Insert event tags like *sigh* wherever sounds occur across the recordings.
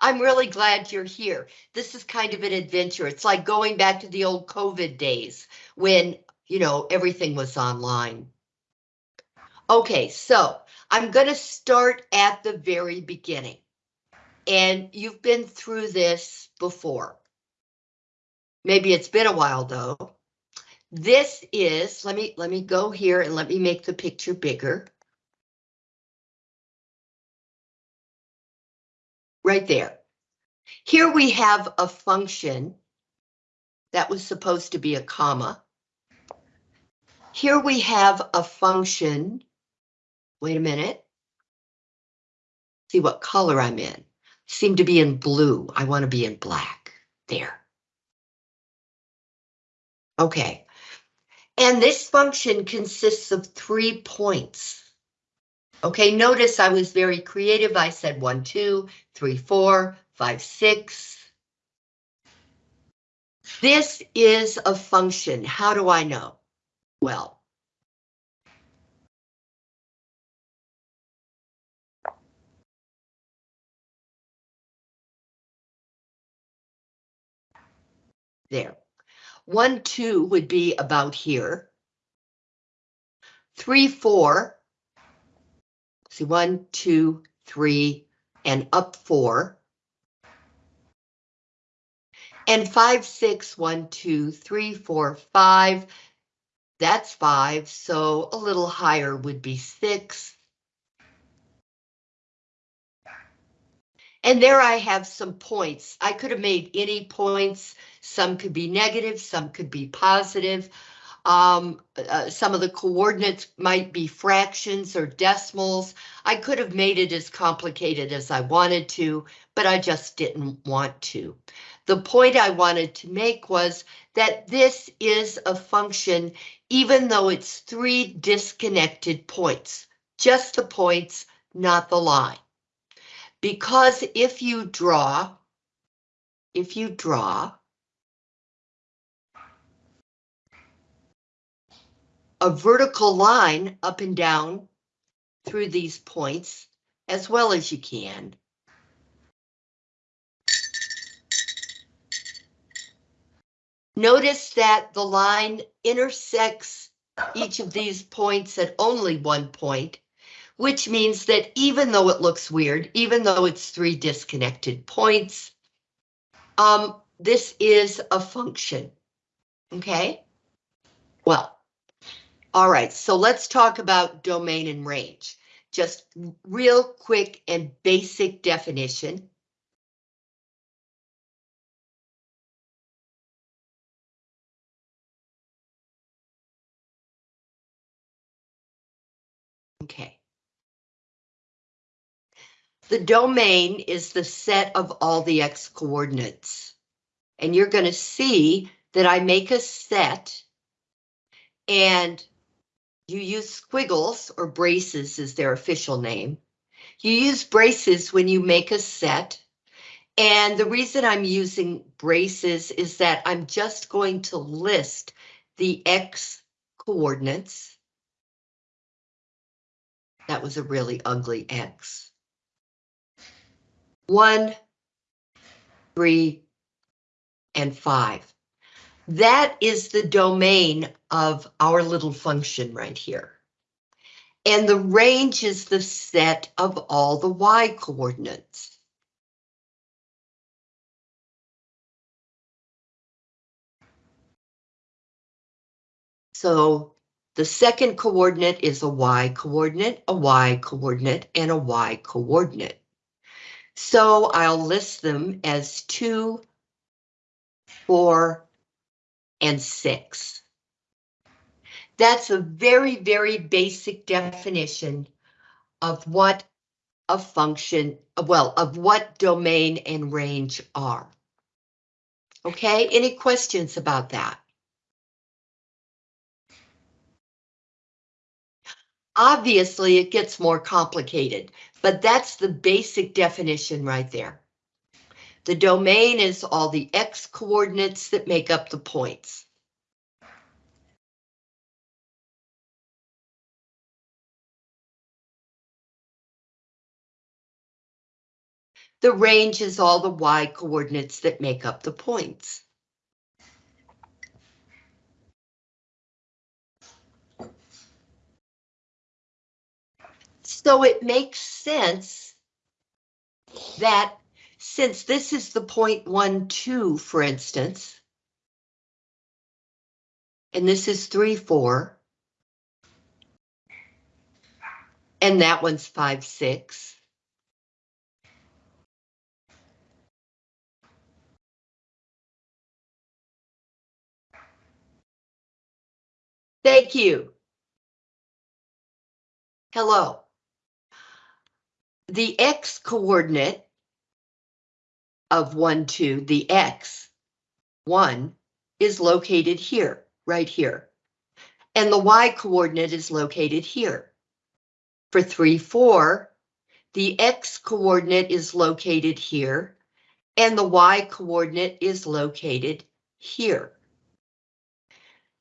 I'm really glad you're here. This is kind of an adventure. It's like going back to the old COVID days when, you know, everything was online. Okay, so I'm going to start at the very beginning. And you've been through this before. Maybe it's been a while though. This is, let me, let me go here and let me make the picture bigger. Right there. Here we have a function that was supposed to be a comma. Here we have a function. Wait a minute. See what color I'm in. Seem to be in blue. I want to be in black. There. Okay. And this function consists of three points. Okay, notice I was very creative. I said one, two, three, four, five, six. This is a function. How do I know? Well, there. One, two would be about here. Three, four. See, one, two, three, and up four. And five, six, one, two, three, four, five. That's five, so a little higher would be six. And there I have some points. I could have made any points. Some could be negative, some could be positive. Um, uh, some of the coordinates might be fractions or decimals. I could have made it as complicated as I wanted to, but I just didn't want to. The point I wanted to make was that this is a function, even though it's three disconnected points, just the points, not the line. Because if you draw, if you draw a vertical line up and down through these points as well as you can. Notice that the line intersects each of these points at only one point which means that even though it looks weird, even though it's three disconnected points, um, this is a function, okay? Well, all right, so let's talk about domain and range. Just real quick and basic definition. Okay. The domain is the set of all the x coordinates. And you're going to see that I make a set and you use squiggles or braces is their official name. You use braces when you make a set. And the reason I'm using braces is that I'm just going to list the X coordinates. That was a really ugly X one, three, and five. That is the domain of our little function right here. And the range is the set of all the y coordinates. So the second coordinate is a y coordinate, a y coordinate, and a y coordinate. So I'll list them as two, four, and six. That's a very, very basic definition of what a function, well, of what domain and range are. Okay, any questions about that? Obviously, it gets more complicated, but that's the basic definition right there. The domain is all the x coordinates that make up the points. The range is all the y coordinates that make up the points. So it makes sense that since this is the point one, two, for instance, and this is three, four, and that one's five, six. Thank you. Hello. The x coordinate of 1, 2, the x, 1, is located here, right here. And the y coordinate is located here. For 3, 4, the x coordinate is located here, and the y coordinate is located here.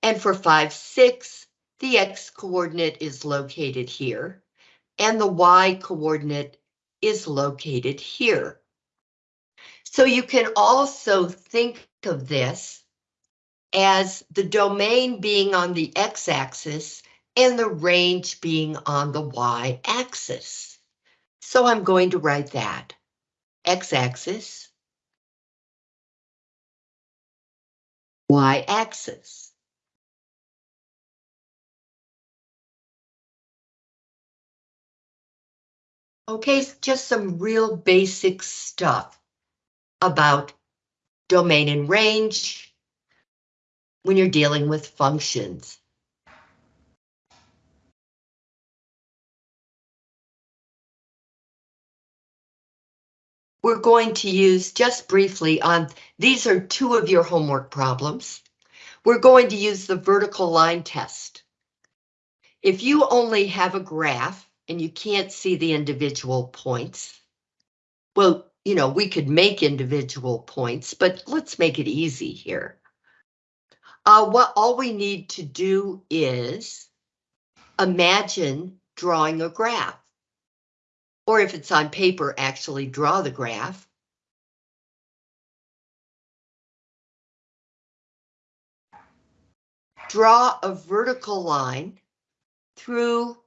And for 5, 6, the x coordinate is located here, and the y coordinate is located here. So you can also think of this as the domain being on the x-axis and the range being on the y-axis. So I'm going to write that. X-axis, y-axis. Okay, just some real basic stuff about domain and range when you're dealing with functions. We're going to use just briefly on, these are two of your homework problems. We're going to use the vertical line test. If you only have a graph, and you can't see the individual points. Well, you know, we could make individual points, but let's make it easy here. Uh, what all we need to do is imagine drawing a graph. Or if it's on paper, actually draw the graph. Draw a vertical line through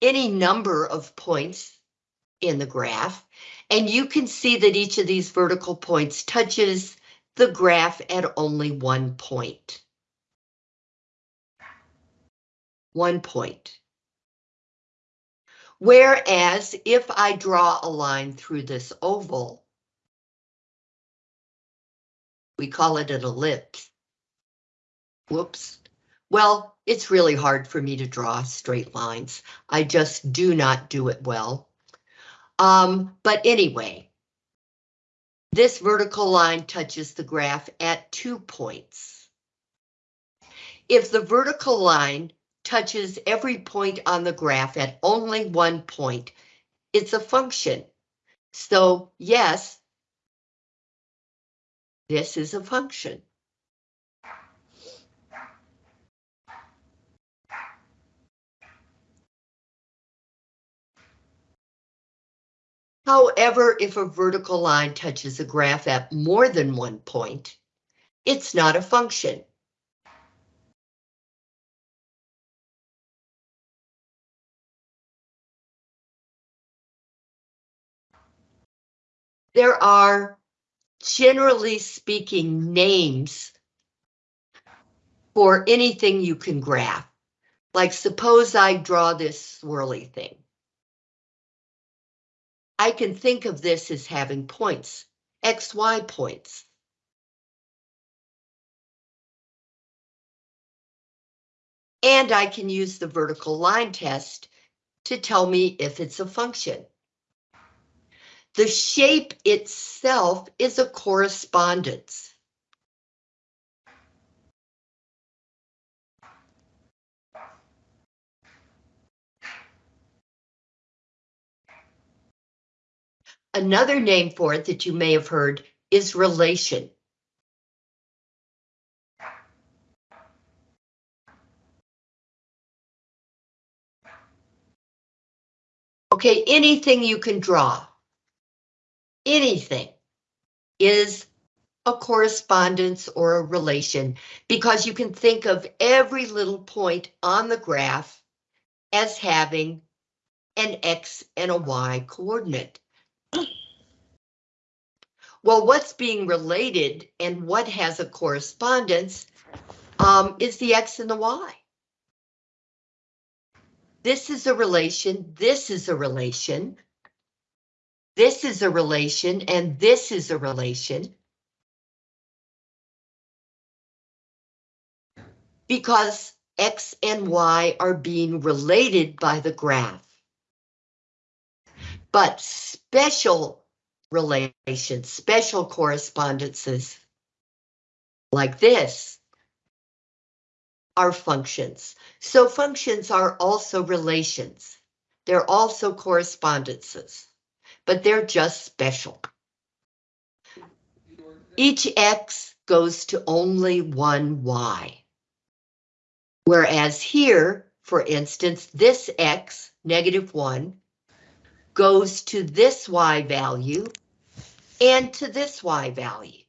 any number of points in the graph, and you can see that each of these vertical points touches the graph at only one point. One point. Whereas if I draw a line through this oval, we call it an ellipse. Whoops. Well, it's really hard for me to draw straight lines. I just do not do it well. Um, but anyway, this vertical line touches the graph at two points. If the vertical line touches every point on the graph at only one point, it's a function. So yes, this is a function. However, if a vertical line touches a graph at more than one point, it's not a function. There are, generally speaking, names for anything you can graph. Like suppose I draw this swirly thing. I can think of this as having points, XY points. And I can use the vertical line test to tell me if it's a function. The shape itself is a correspondence. Another name for it that you may have heard is relation. Okay, anything you can draw. anything is a correspondence or a relation because you can think of every little point on the graph as having an X and a Y coordinate. Well, what's being related and what has a correspondence um, is the X and the Y. This is a relation, this is a relation, this is a relation, and this is a relation. Because X and Y are being related by the graph. But special relations, special correspondences like this are functions. So functions are also relations. They're also correspondences, but they're just special. Each X goes to only one Y. Whereas here, for instance, this X, negative one, goes to this Y value and to this Y value.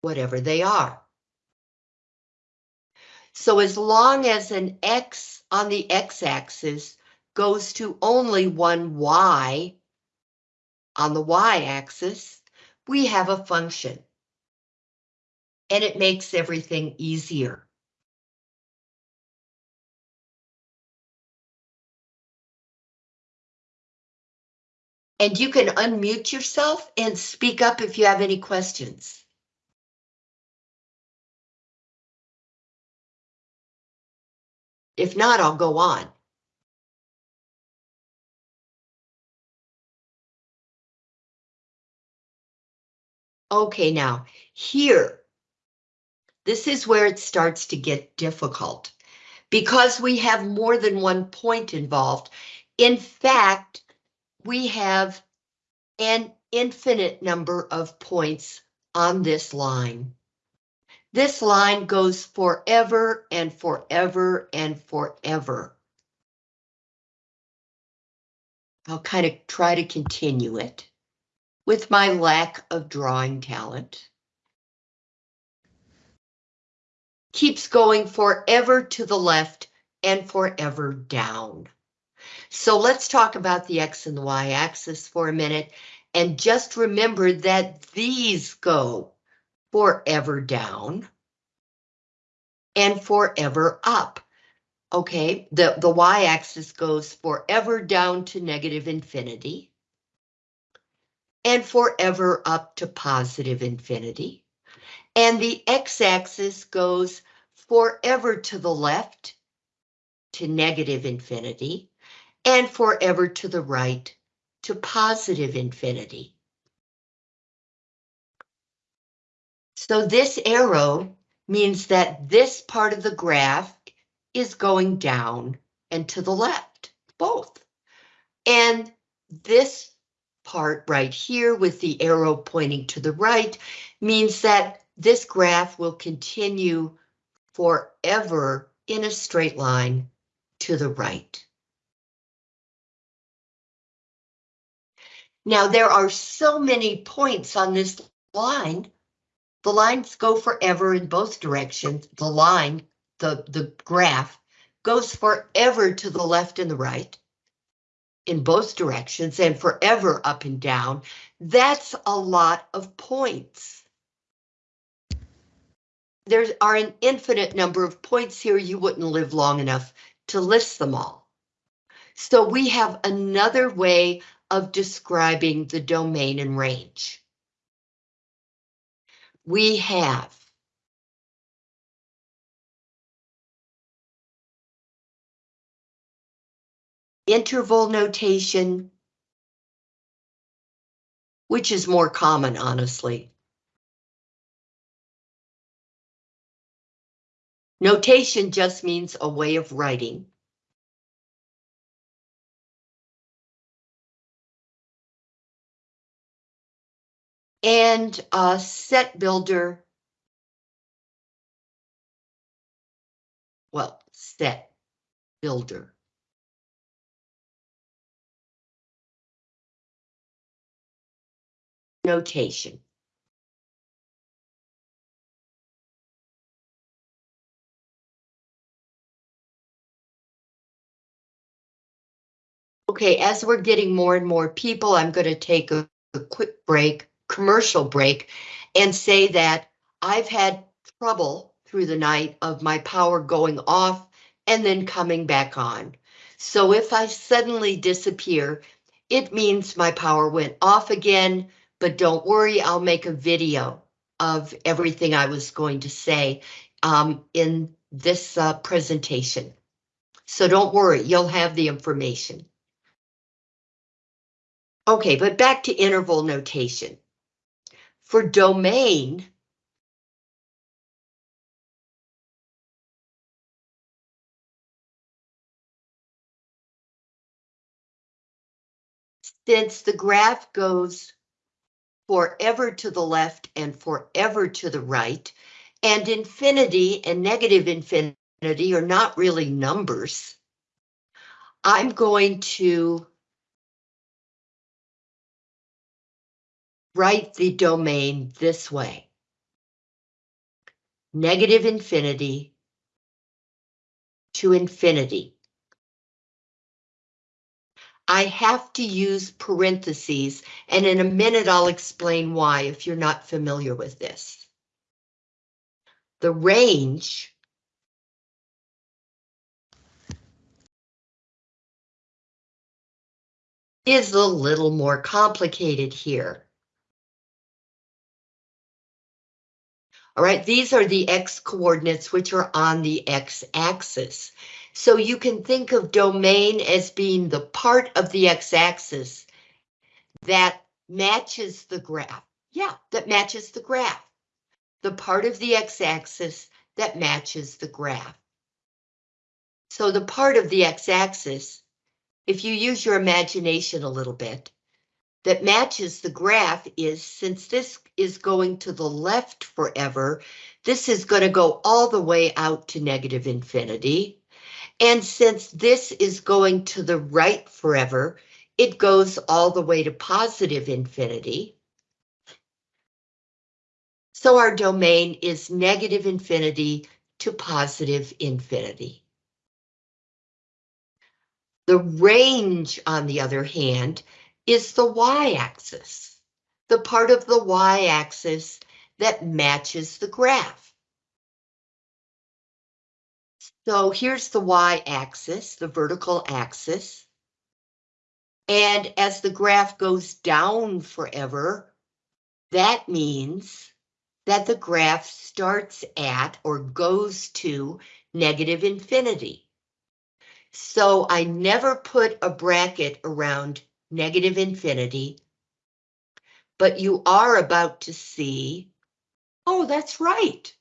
Whatever they are. So as long as an X on the X axis goes to only one Y on the Y axis, we have a function. And it makes everything easier. And you can unmute yourself and speak up if you have any questions. If not, I'll go on. Okay, now here, this is where it starts to get difficult because we have more than one point involved. In fact, we have an infinite number of points on this line. This line goes forever and forever and forever. I'll kind of try to continue it with my lack of drawing talent. Keeps going forever to the left and forever down. So let's talk about the X and the Y axis for a minute and just remember that these go forever down and forever up. Okay, the, the y-axis goes forever down to negative infinity and forever up to positive infinity. And the x-axis goes forever to the left to negative infinity and forever to the right to positive infinity. So this arrow means that this part of the graph is going down and to the left, both. And this part right here with the arrow pointing to the right means that this graph will continue forever in a straight line to the right. Now there are so many points on this line the lines go forever in both directions. The line, the, the graph, goes forever to the left and the right in both directions and forever up and down. That's a lot of points. There are an infinite number of points here. You wouldn't live long enough to list them all. So we have another way of describing the domain and range we have interval notation, which is more common, honestly. Notation just means a way of writing. And set builder. Well, set builder. notation. Okay, as we're getting more and more people, I'm going to take a, a quick break, commercial break, and say that I've had trouble through the night of my power going off and then coming back on. So if I suddenly disappear, it means my power went off again, but don't worry, I'll make a video of everything I was going to say um, in this uh, presentation. So don't worry, you'll have the information. Okay, but back to interval notation. For domain, since the graph goes forever to the left and forever to the right, and infinity and negative infinity are not really numbers, I'm going to write the domain this way. Negative infinity to infinity. I have to use parentheses, and in a minute I'll explain why if you're not familiar with this. The range is a little more complicated here. All right, these are the x coordinates which are on the x-axis. So you can think of domain as being the part of the x-axis that matches the graph. Yeah, that matches the graph. The part of the x-axis that matches the graph. So the part of the x-axis, if you use your imagination a little bit, that matches the graph is since this is going to the left forever, this is going to go all the way out to negative infinity. And since this is going to the right forever, it goes all the way to positive infinity. So our domain is negative infinity to positive infinity. The range, on the other hand, is the y-axis, the part of the y-axis that matches the graph. So here's the y-axis, the vertical axis. And as the graph goes down forever, that means that the graph starts at or goes to negative infinity. So I never put a bracket around negative infinity. But you are about to see, oh, that's right.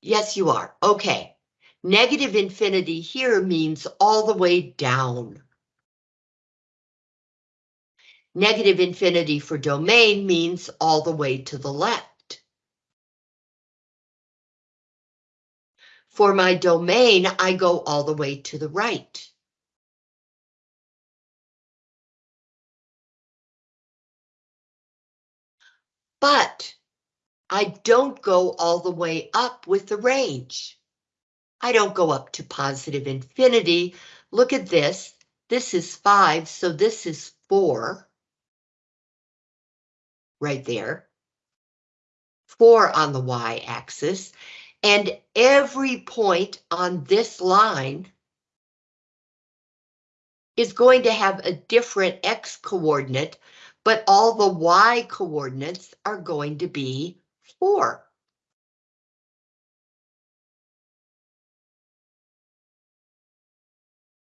Yes, you are. Okay. Negative infinity here means all the way down. Negative infinity for domain means all the way to the left. For my domain, I go all the way to the right. But I don't go all the way up with the range. I don't go up to positive infinity. Look at this. This is five, so this is four. Right there. Four on the y-axis. And every point on this line is going to have a different x coordinate but all the y coordinates are going to be 4.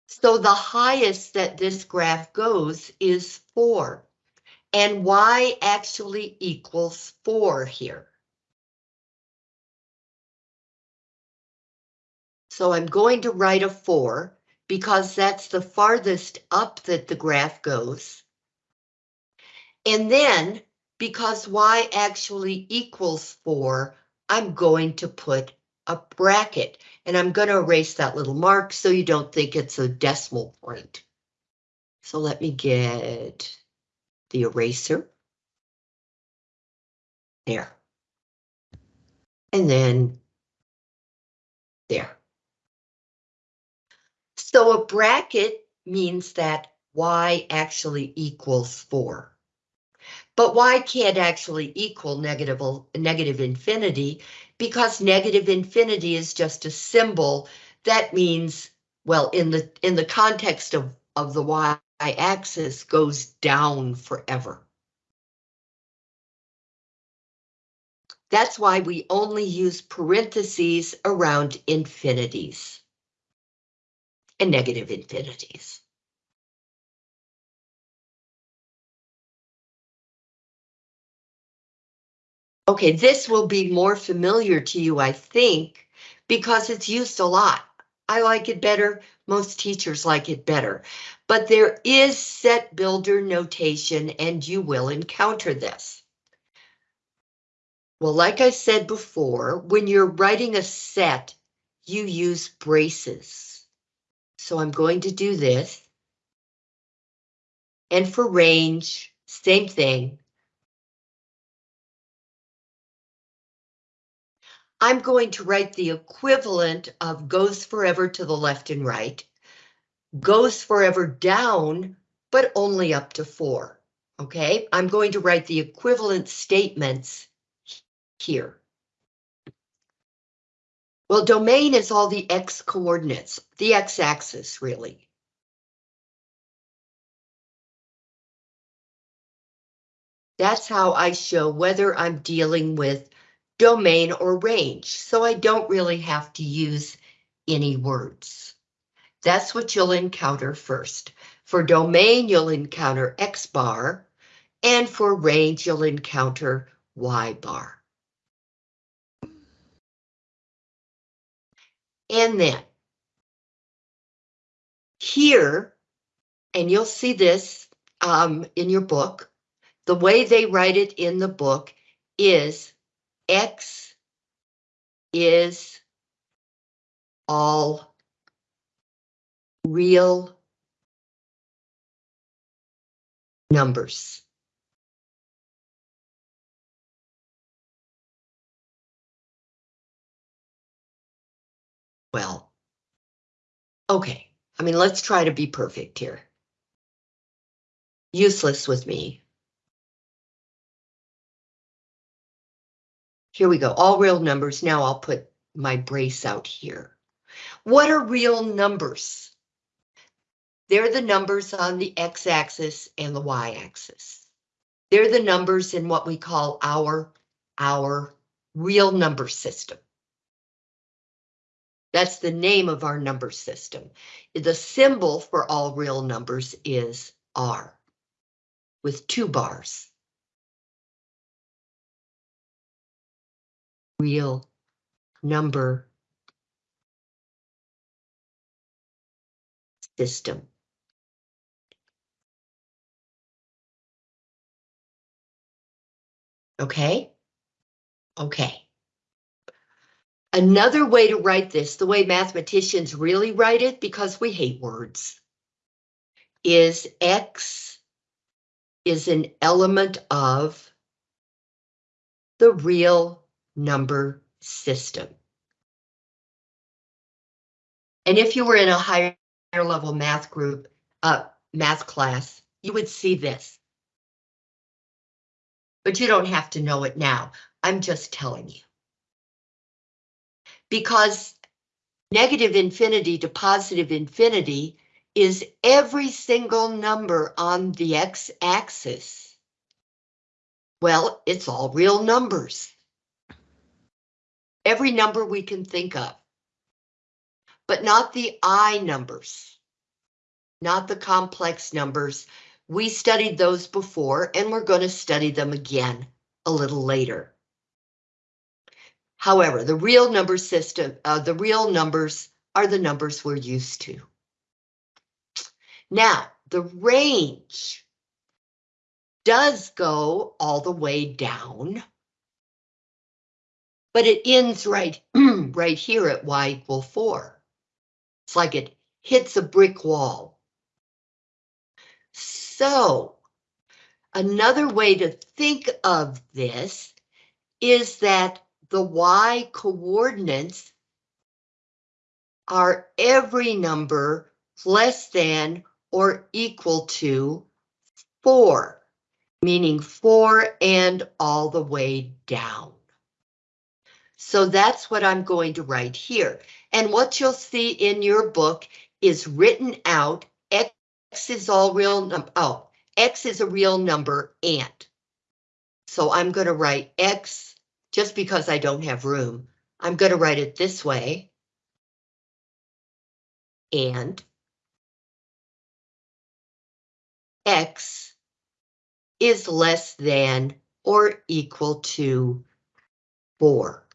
So the highest that this graph goes is 4, and y actually equals 4 here. So I'm going to write a 4 because that's the farthest up that the graph goes. And then, because y actually equals 4, I'm going to put a bracket. And I'm going to erase that little mark so you don't think it's a decimal point. So let me get the eraser. there. And then there. So a bracket means that y actually equals 4. But y can't actually equal negative, negative infinity because negative infinity is just a symbol that means, well, in the in the context of, of the y-axis goes down forever. That's why we only use parentheses around infinities and negative infinities. Okay, this will be more familiar to you, I think, because it's used a lot. I like it better. Most teachers like it better. But there is set builder notation and you will encounter this. Well, like I said before, when you're writing a set, you use braces. So I'm going to do this. And for range, same thing. I'm going to write the equivalent of goes forever to the left and right, goes forever down, but only up to four. Okay, I'm going to write the equivalent statements here? Well, domain is all the x coordinates, the x-axis really. That's how I show whether I'm dealing with domain or range, so I don't really have to use any words. That's what you'll encounter first. For domain, you'll encounter X bar, and for range, you'll encounter Y bar. And then here, and you'll see this um, in your book, the way they write it in the book is X is all real numbers. Well, okay. I mean, let's try to be perfect here. Useless with me. Here we go, all real numbers. Now I'll put my brace out here. What are real numbers? They're the numbers on the x-axis and the y-axis. They're the numbers in what we call our, our real number system. That's the name of our number system. The symbol for all real numbers is R with two bars. Real number system. Okay? Okay. Another way to write this, the way mathematicians really write it, because we hate words, is X is an element of the real number system. And if you were in a higher level math group, uh, math class, you would see this. But you don't have to know it now. I'm just telling you because negative infinity to positive infinity is every single number on the x-axis. Well, it's all real numbers. Every number we can think of. But not the I numbers. Not the complex numbers. We studied those before and we're going to study them again a little later. However, the real number system, uh, the real numbers are the numbers we're used to. Now, the range does go all the way down, but it ends right, *clears throat* right here at y equal 4. It's like it hits a brick wall. So, another way to think of this is that the y coordinates are every number less than or equal to 4, meaning 4 and all the way down. So that's what I'm going to write here. And what you'll see in your book is written out, x is all real, num oh, x is a real number and. So I'm going to write x, just because I don't have room, I'm going to write it this way. And x is less than or equal to 4.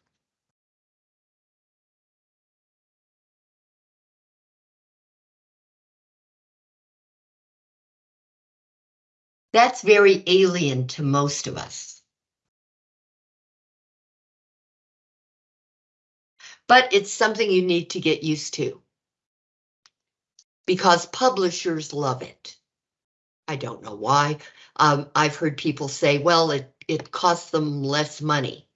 That's very alien to most of us. But it's something you need to get used to. Because publishers love it. I don't know why. Um, I've heard people say, well, it, it costs them less money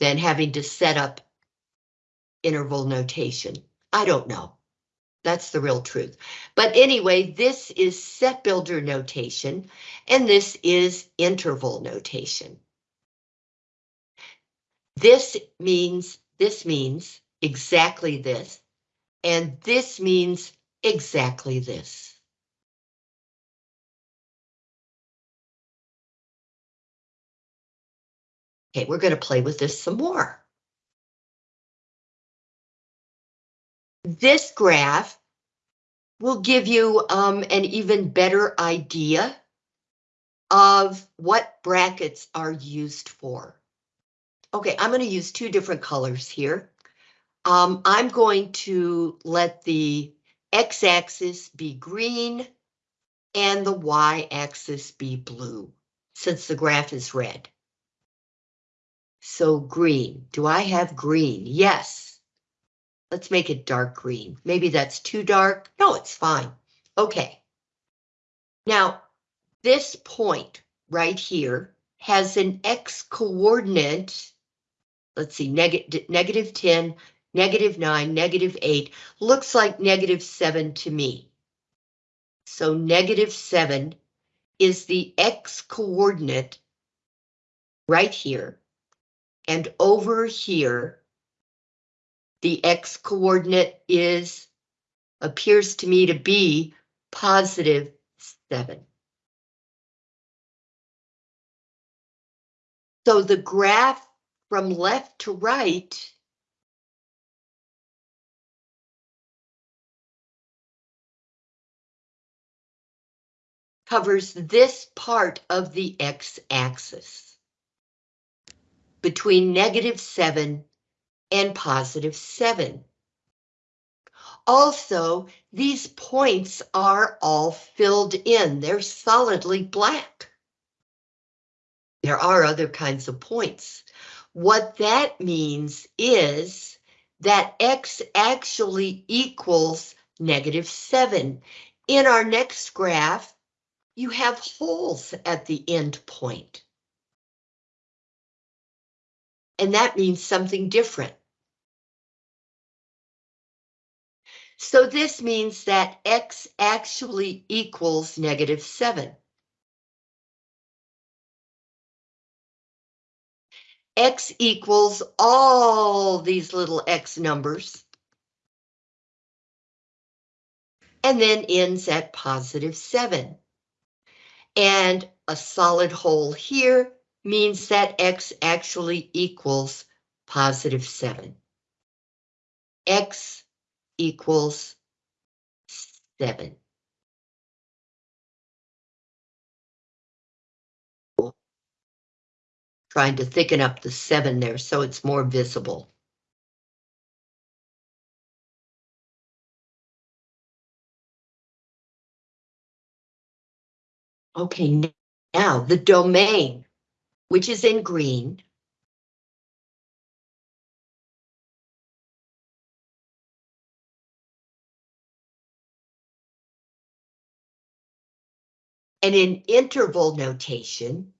than having to set up interval notation. I don't know. That's the real truth. But anyway, this is set builder notation, and this is interval notation. This means, this means exactly this, and this means exactly this. Okay, we're going to play with this some more. This graph will give you um, an even better idea of what brackets are used for. Okay, I'm going to use two different colors here. Um, I'm going to let the x-axis be green and the y-axis be blue, since the graph is red. So green, do I have green? Yes. Let's make it dark green. Maybe that's too dark. No, it's fine. Okay. Now, this point right here has an x coordinate. Let's see, neg negative 10, negative 9, negative 8. Looks like negative 7 to me. So negative 7 is the x coordinate right here. And over here the x coordinate is, appears to me to be positive 7. So the graph from left to right covers this part of the x-axis between negative 7 and positive 7. Also, these points are all filled in. They're solidly black. There are other kinds of points. What that means is that x actually equals negative 7. In our next graph, you have holes at the end point. And that means something different. So this means that x actually equals negative 7. X equals all these little x numbers. And then ends at positive 7. And a solid hole here means that x actually equals positive 7. x equals seven. Trying to thicken up the seven there so it's more visible. Okay, now the domain, which is in green, And in interval notation,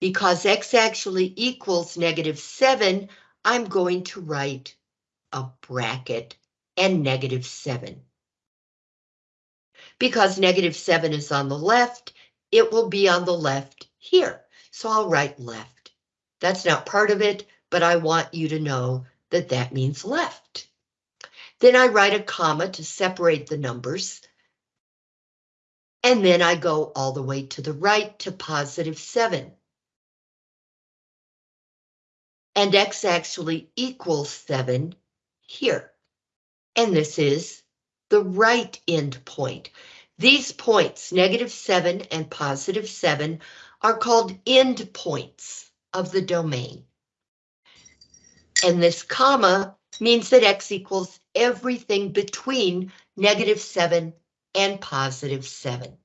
because x actually equals negative 7, I'm going to write a bracket and negative 7. Because negative 7 is on the left, it will be on the left here. So I'll write left. That's not part of it, but I want you to know that that means left. Then I write a comma to separate the numbers. And then I go all the way to the right to positive 7. And x actually equals 7 here. And this is the right end point. These points, negative 7 and positive 7, are called end points of the domain. And this comma means that x equals everything between negative 7 and positive 7.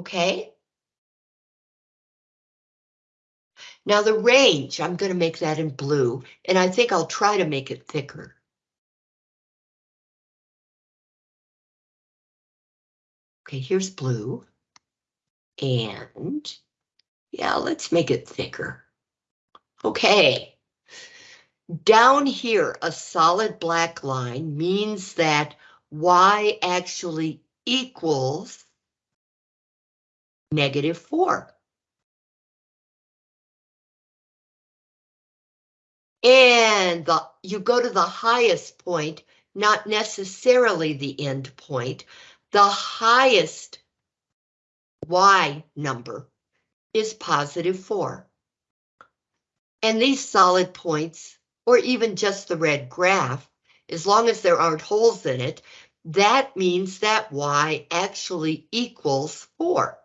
Okay? Now the range, I'm going to make that in blue, and I think I'll try to make it thicker. Okay, here's blue. And yeah, let's make it thicker. Okay. Down here, a solid black line means that y actually equals negative 4. And the, you go to the highest point, not necessarily the end point. The highest y number is positive 4. And these solid points, or even just the red graph, as long as there aren't holes in it, that means that y actually equals 4.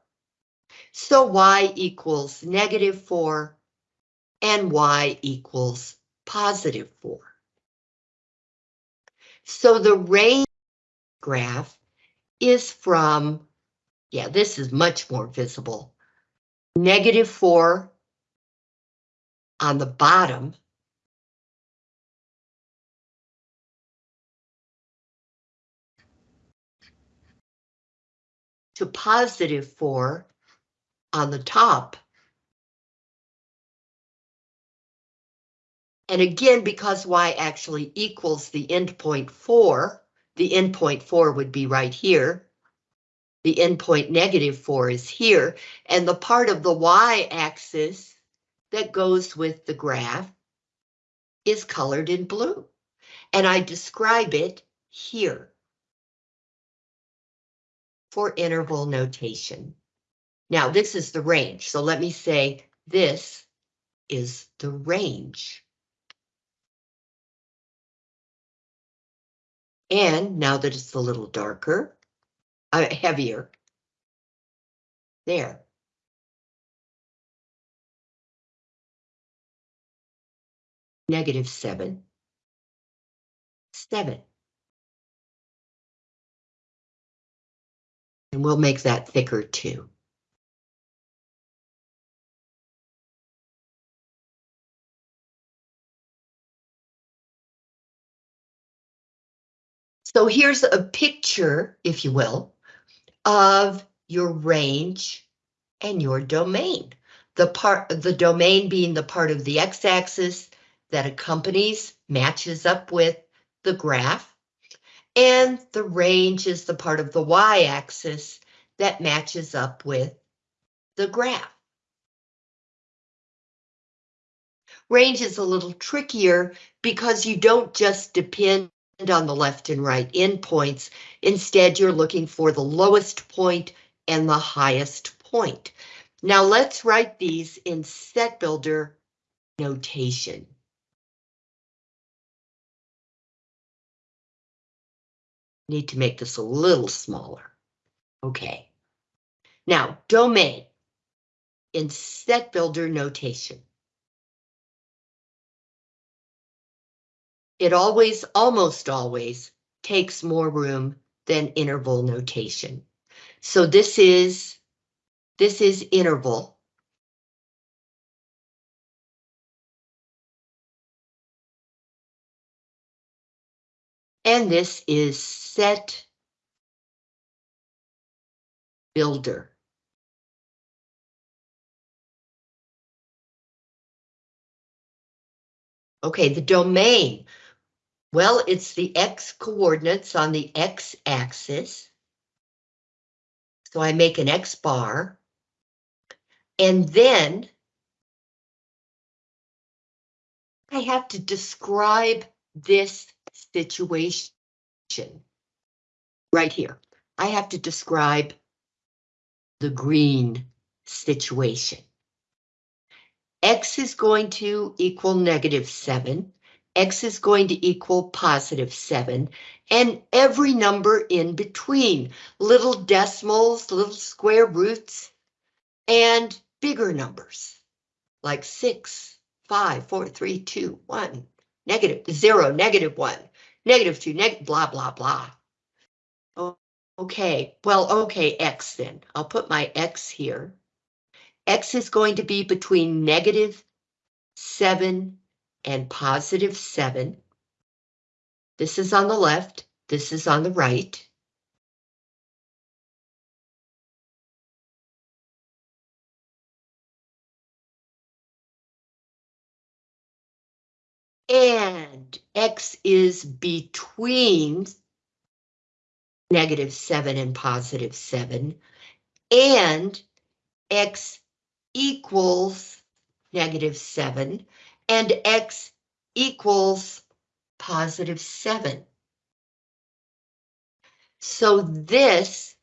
So y equals negative 4 and y equals positive 4. So the range graph is from, yeah, this is much more visible, negative 4 on the bottom to positive 4 on the top. And again, because y actually equals the endpoint 4, the endpoint 4 would be right here. The endpoint negative 4 is here, and the part of the y-axis that goes with the graph is colored in blue. And I describe it here for interval notation. Now, this is the range, so let me say this is the range. And now that it's a little darker, uh, heavier, there. Negative seven, seven. And we'll make that thicker too. So here's a picture, if you will, of your range and your domain. The part, the domain being the part of the x-axis that accompanies, matches up with the graph, and the range is the part of the y-axis that matches up with the graph. Range is a little trickier because you don't just depend on the left and right endpoints. Instead, you're looking for the lowest point and the highest point. Now let's write these in set builder notation. Need to make this a little smaller. Okay. Now, domain in set builder notation. It always, almost always, takes more room than interval notation. So this is, this is interval. And this is set builder. Okay, the domain. Well, it's the x coordinates on the x-axis. So I make an x bar. And then I have to describe this situation right here. I have to describe the green situation. X is going to equal negative seven. X is going to equal positive seven and every number in between, little decimals, little square roots, and bigger numbers like six, five, four, three, two, one, negative zero, negative one, negative two, neg blah, blah, blah. Okay, well, okay, X then. I'll put my X here. X is going to be between negative seven and positive seven. This is on the left, this is on the right. And X is between negative seven and positive seven. And X equals negative seven and X equals positive seven. So this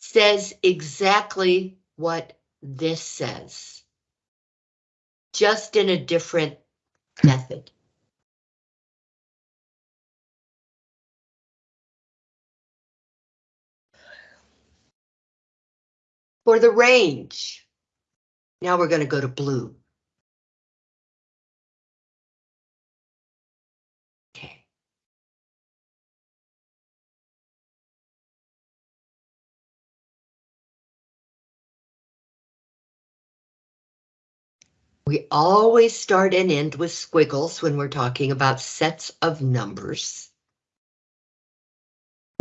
says exactly what this says, just in a different method. For the range, now we're going to go to blue. We always start and end with squiggles when we're talking about sets of numbers.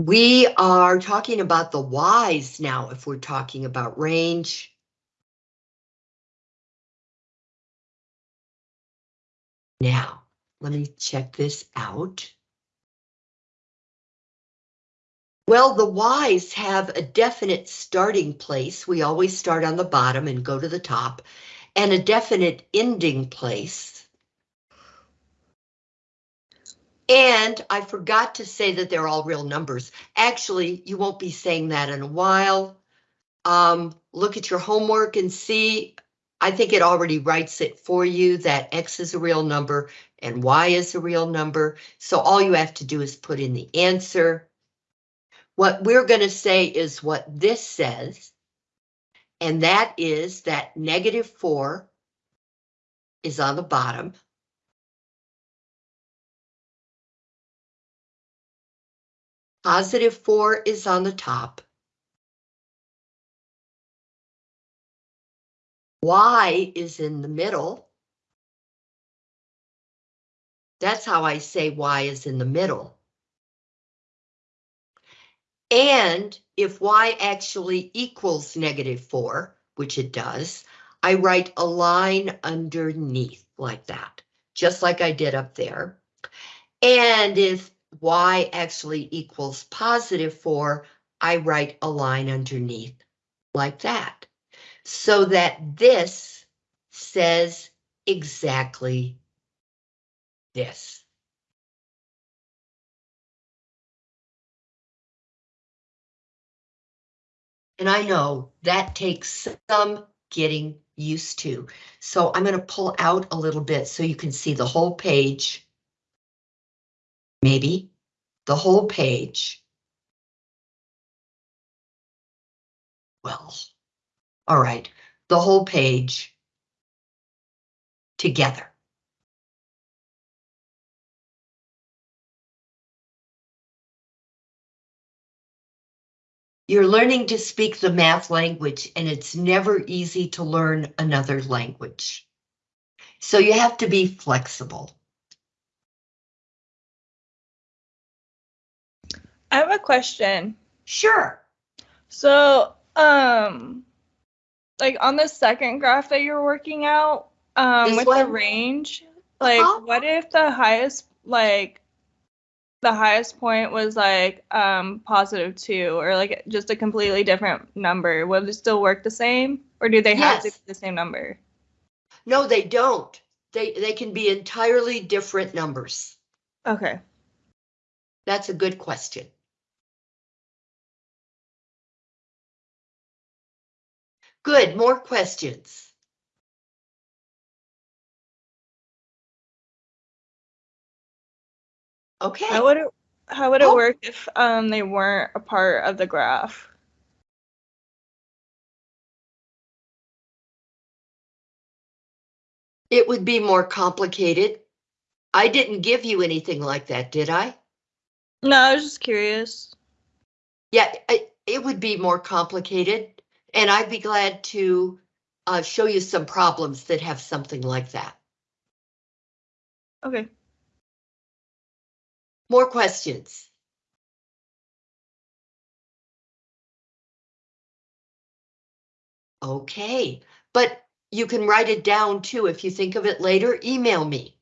We are talking about the Y's now if we're talking about range. Now, let me check this out. Well, the Y's have a definite starting place. We always start on the bottom and go to the top, and a definite ending place. And I forgot to say that they're all real numbers. Actually, you won't be saying that in a while. Um, look at your homework and see I think it already writes it for you that X is a real number and Y is a real number. So all you have to do is put in the answer. What we're going to say is what this says. And that is that negative 4 is on the bottom. Positive 4 is on the top. Y is in the middle. That's how I say Y is in the middle. And if Y actually equals negative 4, which it does, I write a line underneath like that, just like I did up there. And if Y actually equals positive 4, I write a line underneath like that so that this says exactly this. And I know that takes some getting used to. So I'm going to pull out a little bit so you can see the whole page. Maybe the whole page. Well. All right, the whole page together. You're learning to speak the math language and it's never easy to learn another language. So you have to be flexible. I have a question. Sure. So, um, like on the second graph that you're working out, um, This with the range, like Uh-huh. what if the highest, like, the highest point was like um positive two or like just a completely different number? Would it still work the same, or do they have to be the same number? No, they don't. They, they can be entirely different numbers. Okay. That's a good question. Good, more questions. Okay, How would it how would it Oh. work if um they weren't a part of the graph? it would be more complicated. I didn't give you anything like that, did I? No, I was just curious. Yeah, it, it would be more complicated, and I'd be glad to uh, show you some problems that have something like that. Okay. More questions? Okay, but you can write it down too. If you think of it later, email me.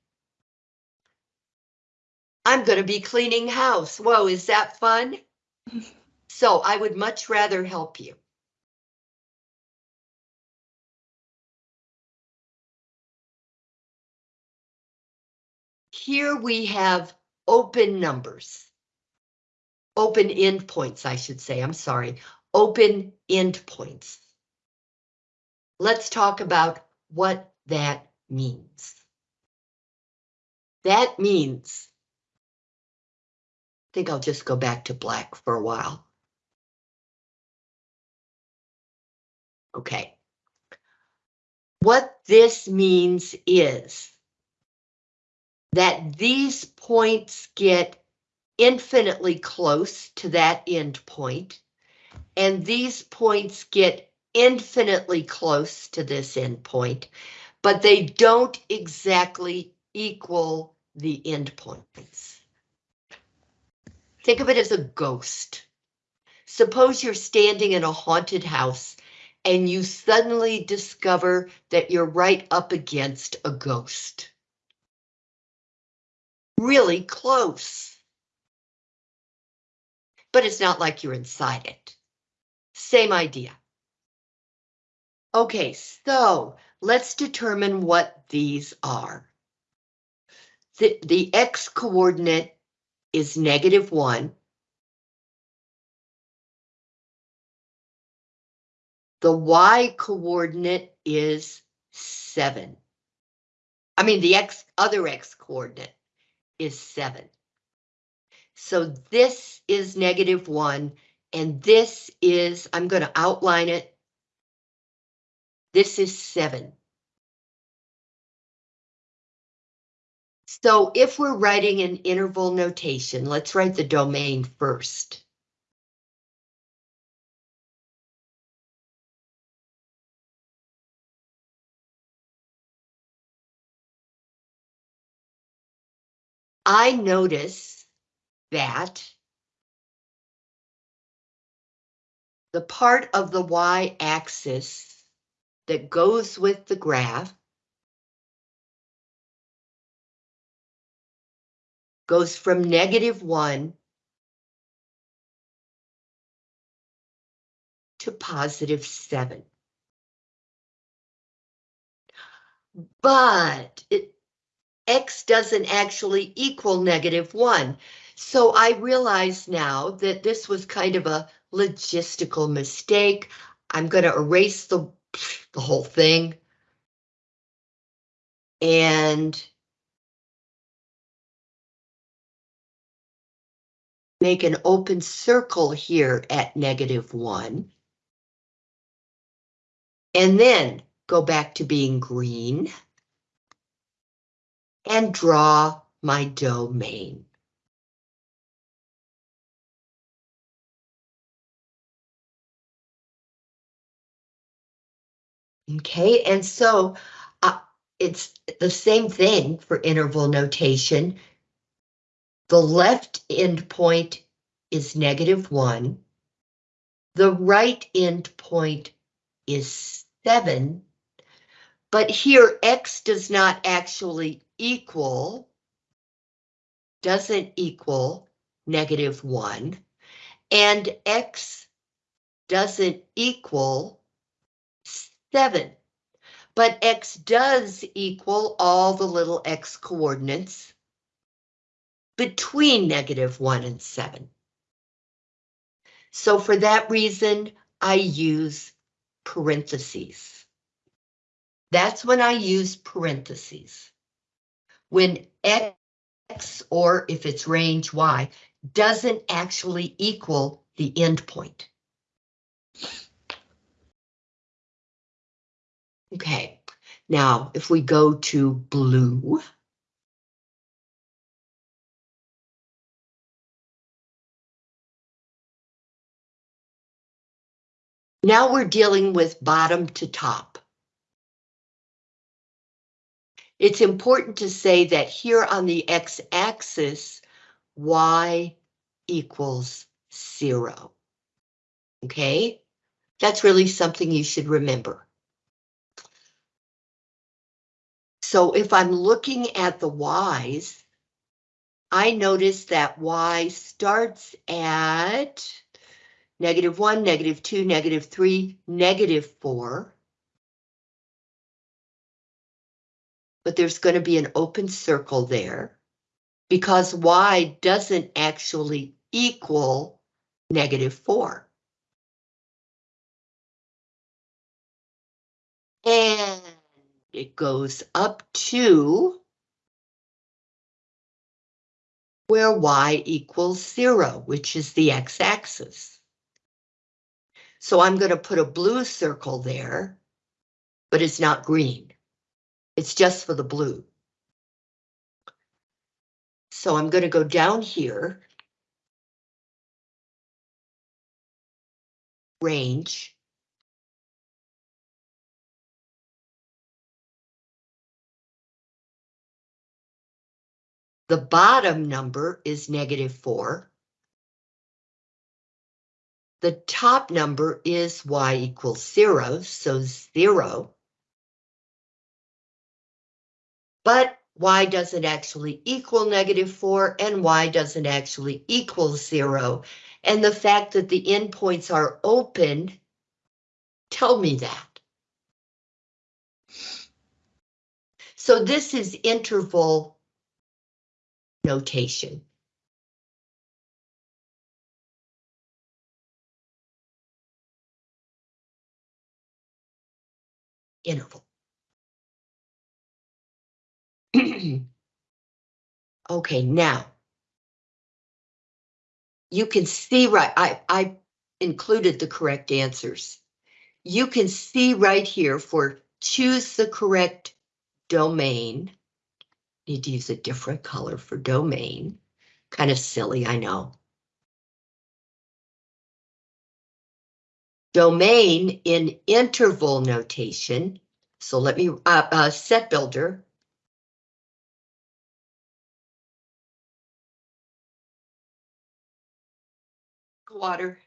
I'm gonna be cleaning house. Whoa, is that fun? *laughs* So I would much rather help you. Here we have open numbers. Open endpoints, I should say, I'm sorry, open endpoints. Let's talk about what that means. That means, I think I'll just go back to black for a while. Okay. What this means is that these points get infinitely close to that end point, and these points get infinitely close to this end point, but they don't exactly equal the end points. Think of it as a ghost. Suppose you're standing in a haunted house and you suddenly discover that you're right up against a ghost. Really close. But it's not like you're inside it. Same idea. Okay, so let's determine what these are. The, the x coordinate is negative one. The y coordinate is seven. I mean, the x, other x coordinate is seven. So this is negative one, and this is, I'm gonna outline it. This is seven. So if we're writing an interval notation, let's write the domain first. I notice that the part of the y-axis that goes with the graph goes from negative one to positive seven. But it, x doesn't actually equal negative one. So I realize now that this was kind of a logistical mistake. I'm going to erase the, the whole thing. And make an open circle here at negative one. And then go back to being green and draw my domain. Okay, and so uh, it's the same thing for interval notation. The left end point is negative one. the right end point is seven, but here x does not actually equal, doesn't equal negative one, and x doesn't equal seven. But x does equal all the little x coordinates between negative one and seven. So for that reason, I use parentheses. That's when I use parentheses. When x, or if it's range y, doesn't actually equal the endpoint. Okay, now if we go to blue. Now we're dealing with bottom to top. It's important to say that here on the x-axis, y equals zero. Okay, that's really something you should remember. So if I'm looking at the y's, I notice that y starts at negative one, negative two, negative three, negative four. But there's going to be an open circle there because y doesn't actually equal negative four. And it goes up to where y equals zero, which is the x-axis. So I'm going to put a blue circle there, but it's not green. It's just for the blue. So I'm going to go down here. Range. The bottom number is negative four. The top number is y equals zero, so zero. But y doesn't actually equal negative four and y doesn't actually equal zero. And the fact that the endpoints are open tell me that. So this is interval notation. Interval. *clears throat* Okay, now. You can see right, I, I included the correct answers. You can see right here for choose the correct domain. Need to use a different color for domain. Kind of silly, I know. Domain in interval notation. So let me, uh, uh, set builder. Water.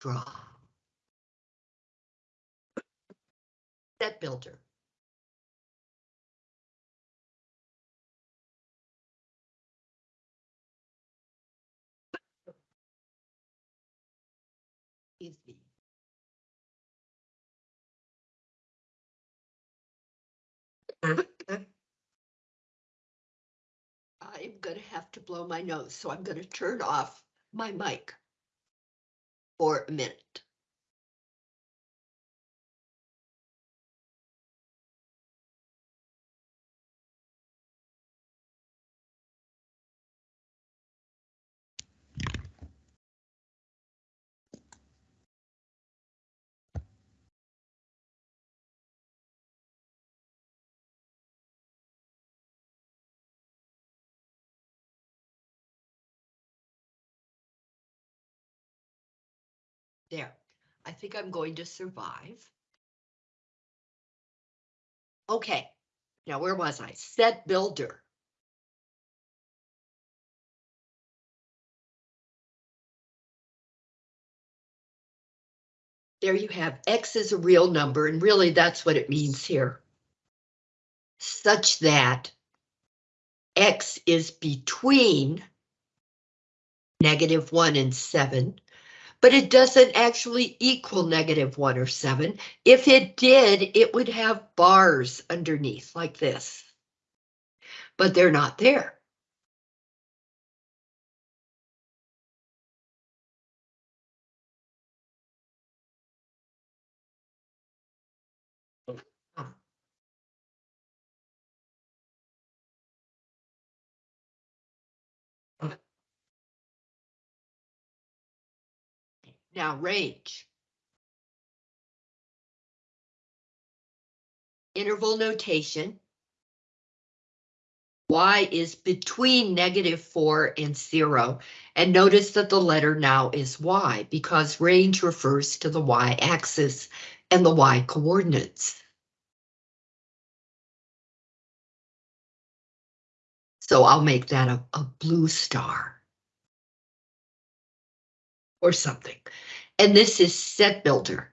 Draw. Set builder. I'm gonna have to blow my nose, so I'm gonna turn off my mic for a minute. There, I think I'm going to survive. Okay, Now, where was I? Set builder. There you have X is a real number, and really that's what it means here. Such that X is between negative one and seven, but it doesn't actually equal negative one or seven. If it did, it would have bars underneath like this. But they're not there. Now range. Interval notation. Y is between negative four and zero. And notice that the letter now is Y because range refers to the Y axis and the Y coordinates. So I'll make that a, a blue star or something. And this is set builder.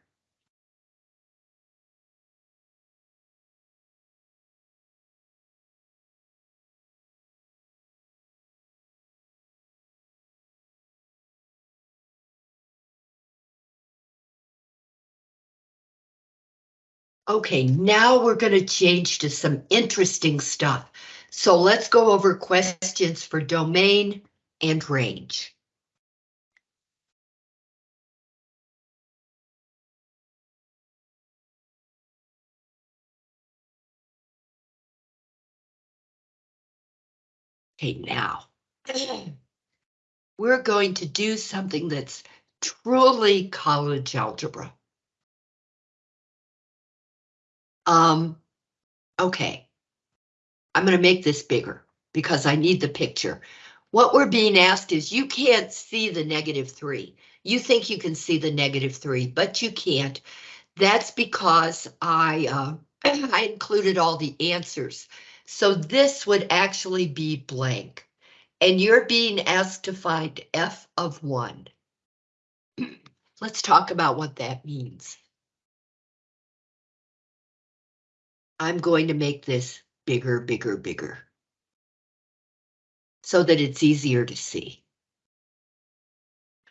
Okay, now we're going to change to some interesting stuff. So let's go over questions for domain and range. Okay, now we're going to do something that's truly college algebra. Um, okay. I'm going to make this bigger because I need the picture. What we're being asked is you can't see the negative three. You think you can see the negative three, but you can't. That's because I, uh, *clears throat* I included all the answers. So this would actually be blank. And you're being asked to find f of 1. *clears throat* Let's talk about what that means. I'm going to make this bigger, bigger, bigger. So that it's easier to see.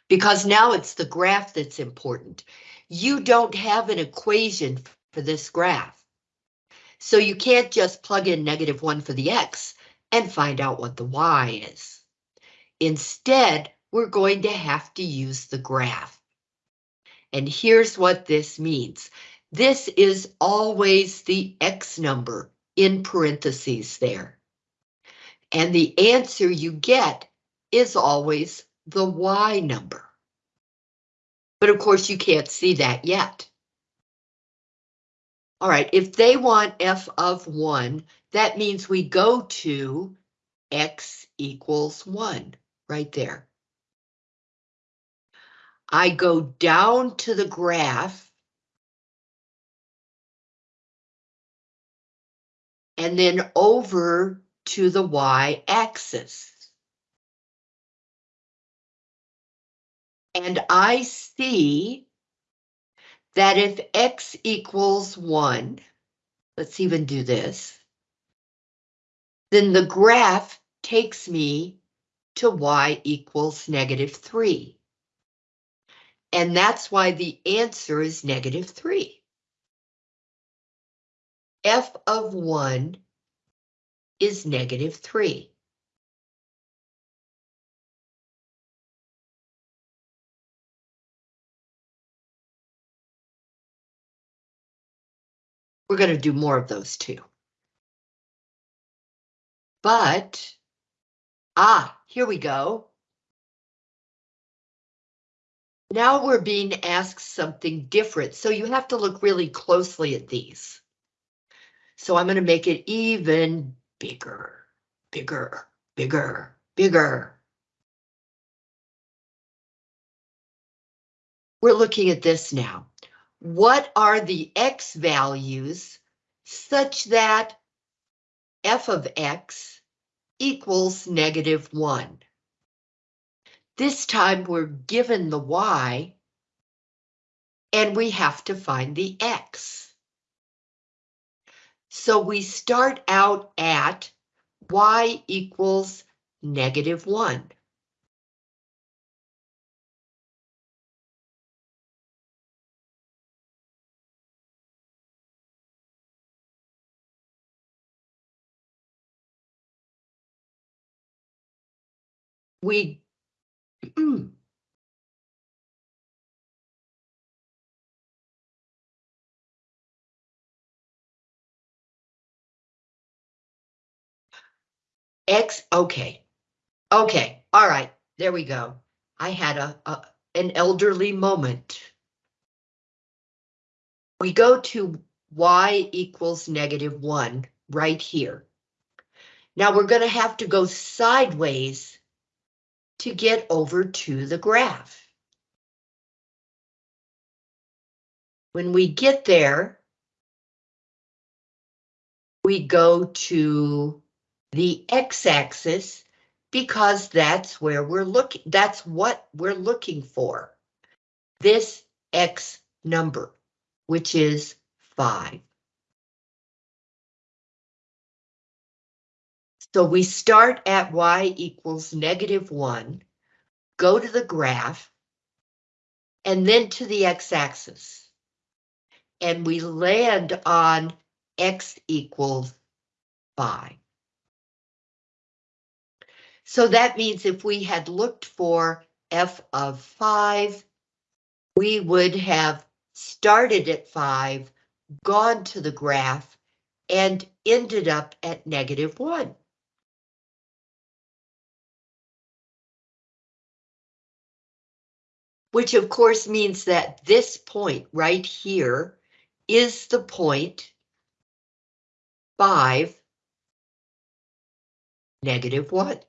Because now it's the graph that's important. You don't have an equation for this graph. So you can't just plug in negative one for the X and find out what the Y is. Instead, we're going to have to use the graph. And here's what this means. This is always the X number in parentheses there. And the answer you get is always the Y number. But of course, you can't see that yet. All right, if they want f of 1, that means we go to x equals 1, right there. I go down to the graph. And then over to the y-axis. And I see that if x equals 1, let's even do this, then the graph takes me to y equals negative 3. And that's why the answer is negative 3. f of 1 is negative 3. We're going to do more of those too. But, ah, here we go. Now we're being asked something different, so you have to look really closely at these. So I'm going to make it even bigger, bigger, bigger, bigger. We're looking at this now what are the X values such that f of x equals negative 1. This time we're given the y, and we have to find the x. So we start out at y equals negative 1. We *clears throat* X, okay. Okay, all right, there we go. I had a, a, an elderly moment. We go to y equals negative one right here. Now we're gonna have to go sideways to get over to the graph. When we get there, we go to the x-axis because that's where we're looking, that's what we're looking for. This x number, which is 5. So we start at y equals negative 1, go to the graph, and then to the x-axis. And we land on x equals 5. So that means if we had looked for f of 5, we would have started at 5, gone to the graph, and ended up at negative 1. Which of course means that this point right here is the point 5, negative 1.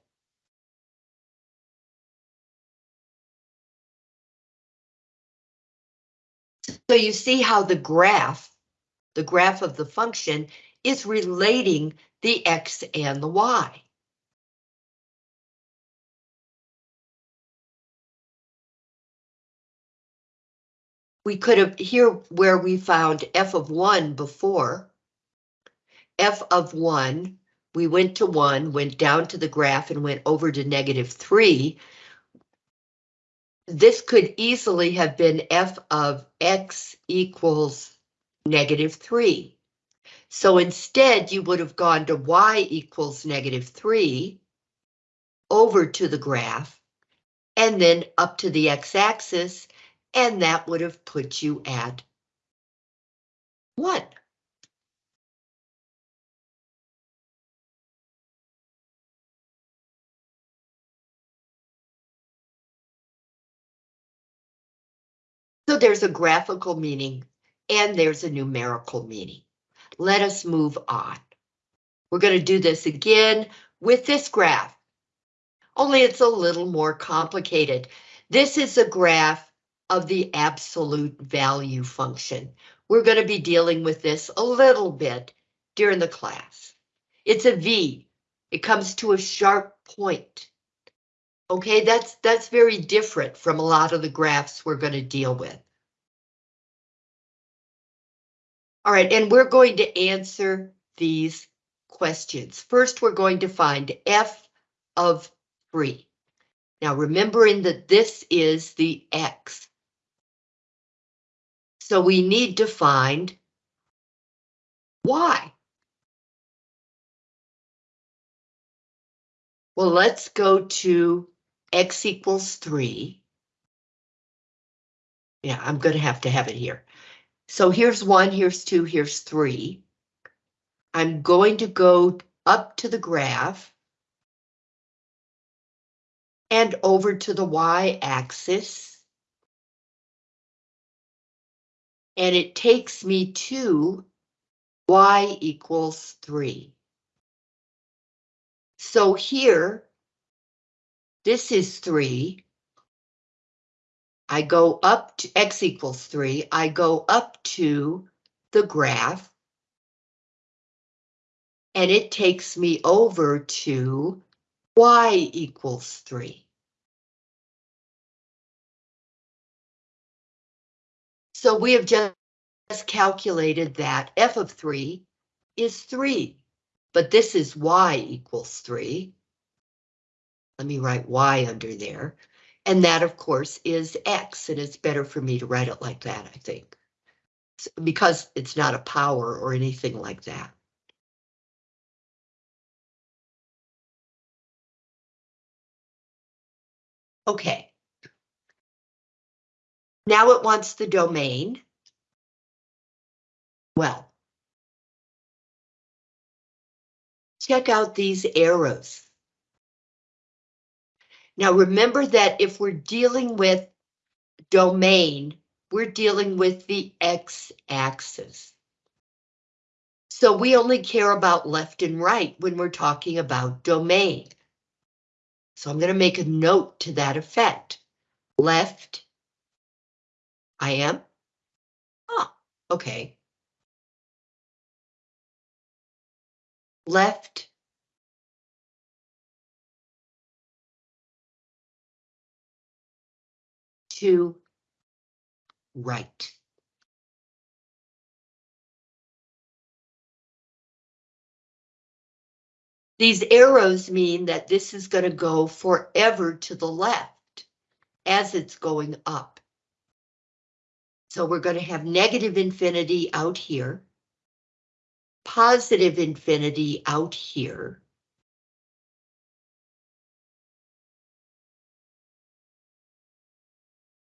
So you see how the graph, the graph of the function, is relating the x and the y. We could have, here where we found f of 1 before, f of 1, we went to 1, went down to the graph and went over to negative 3, this could easily have been f of x equals negative 3. So instead, you would have gone to y equals negative 3, over to the graph, and then up to the x-axis, and that would have put you at 1. So there's a graphical meaning and there's a numerical meaning. Let us move on. We're going to do this again with this graph, only it's a little more complicated. This is a graph of the absolute value function. We're going to be dealing with this a little bit during the class. It's a V. It comes to a sharp point. Okay, that's that's very different from a lot of the graphs we're going to deal with. All right, and we're going to answer these questions. First, we're going to find f of 3. Now, remembering that this is the x. So we need to find y. Well, let's go to x equals 3. Yeah, I'm going to have to have it here. So here's 1, here's 2, here's 3. I'm going to go up to the graph and over to the y-axis. And it takes me to y equals 3. So here, this is 3. I go up to x equals 3. I go up to the graph. And it takes me over to y equals three. So we have just calculated that f of three is three, but this is y equals three. Let me write y under there. And that, of course, is x, and it's better for me to write it like that, I think. Because it's not a power or anything like that. Okay. Now it wants the domain. Well. Check out these arrows. Now remember that if we're dealing with domain, we're dealing with the x-axis. So we only care about left and right when we're talking about domain. So I'm going to make a note to that effect. Left. I am. Oh, okay. Left. To right. These arrows mean that this is going to go forever to the left as it's going up. So we're going to have negative infinity out here, positive infinity out here.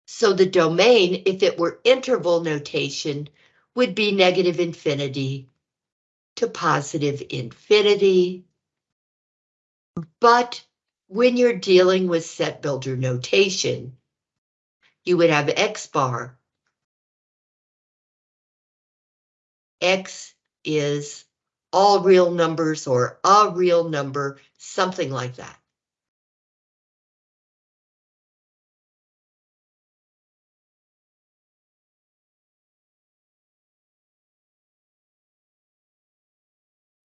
So the domain, if it were interval notation, would be negative infinity to positive infinity. But when you're dealing with set builder notation, you would have X bar. X is all real numbers or a real number, something like that.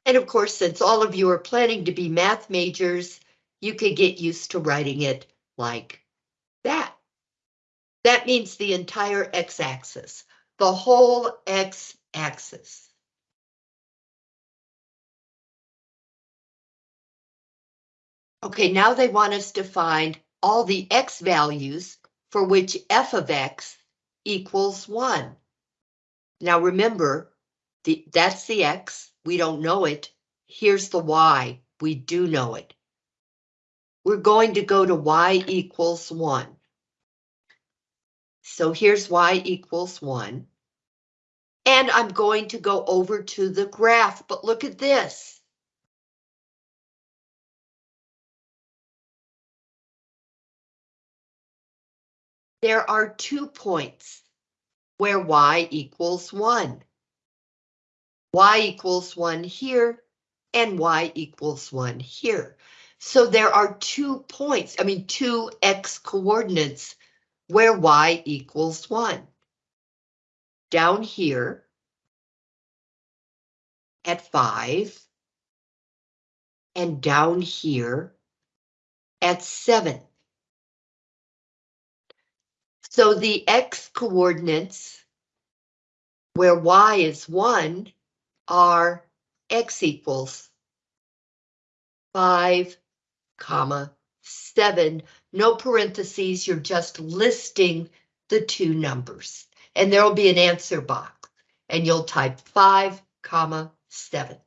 And of course, since all of you are planning to be math majors, you could get used to writing it like that. That means the entire x-axis, the whole x-axis. Okay, now they want us to find all the x values for which f of x equals 1. Now remember, the, that's the x, we don't know it. Here's the y, we do know it. We're going to go to y equals 1. So here's y equals 1. And I'm going to go over to the graph, but look at this. There are two points where y equals 1 y equals 1 here, and y equals 1 here. So there are two points, I mean, two x coordinates where y equals 1. Down here at 5, and down here at 7. So the x coordinates where y is 1 are x equals 5, comma, 7, no parentheses, you're just listing the two numbers. And there will be an answer box, and you'll type 5, comma, 7.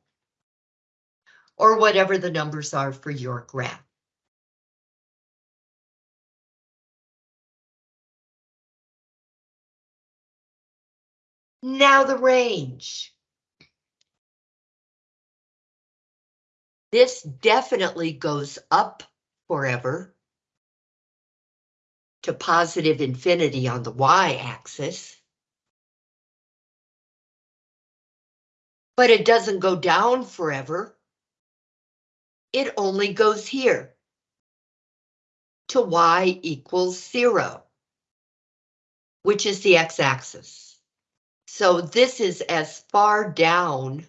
Or whatever the numbers are for your graph. Now the range. This definitely goes up forever to positive infinity on the y-axis. But it doesn't go down forever. It only goes here to y equals zero, which is the x-axis. So this is as far down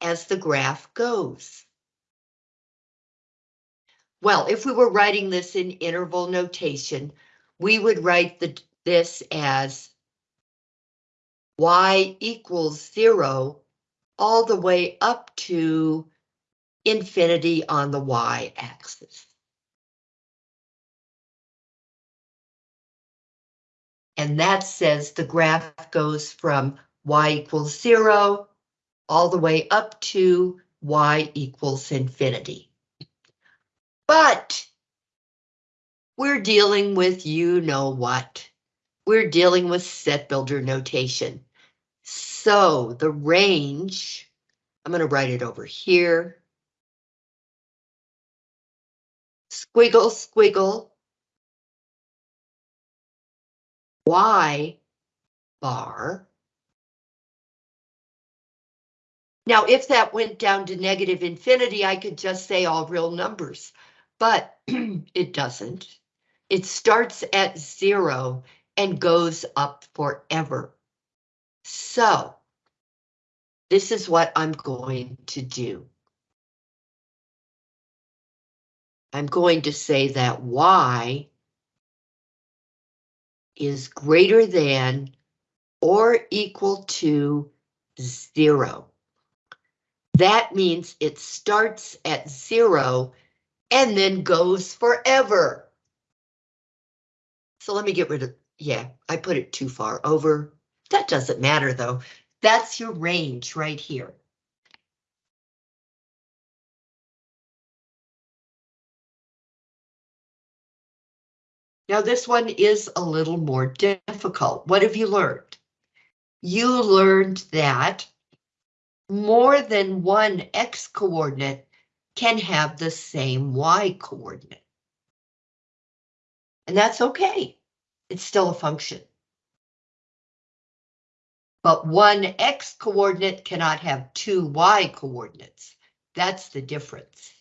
as the graph goes. Well, if we were writing this in interval notation, we would write the, this as y equals zero all the way up to infinity on the y-axis. And that says the graph goes from y equals zero all the way up to y equals infinity. But we're dealing with you know what. We're dealing with set builder notation. So the range, I'm going to write it over here. Squiggle, squiggle. Y bar. Now, if that went down to negative infinity, I could just say all real numbers, but *clears throat* it doesn't. It starts at zero and goes up forever. So, this is what I'm going to do. I'm going to say that y is greater than or equal to zero. That means it starts at zero and then goes forever. So let me get rid of, yeah, I put it too far over. That doesn't matter though. That's your range right here. Now this one is a little more difficult. What have you learned? You learned that more than one x coordinate can have the same y coordinate. And that's okay. It's still a function. But one x coordinate cannot have two y coordinates. That's the difference.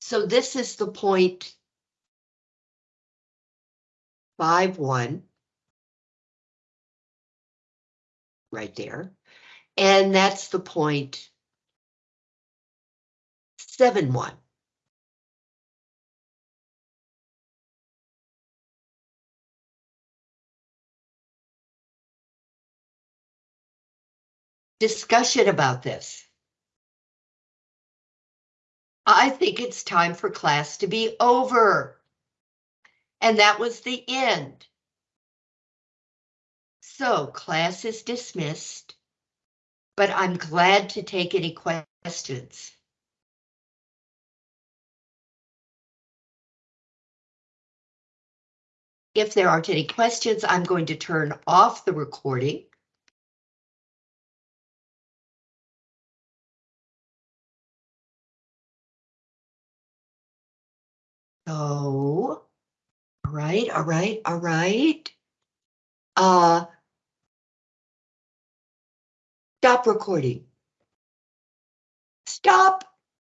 So this is the point five, one. Right there. And that's the point seven, one. Discussion about this. I think it's time for class to be over. And that was the end. So class is dismissed, but I'm glad to take any questions. If there aren't any questions, I'm going to turn off the recording. So, all right, all right, all right. Uh, stop recording. Stop.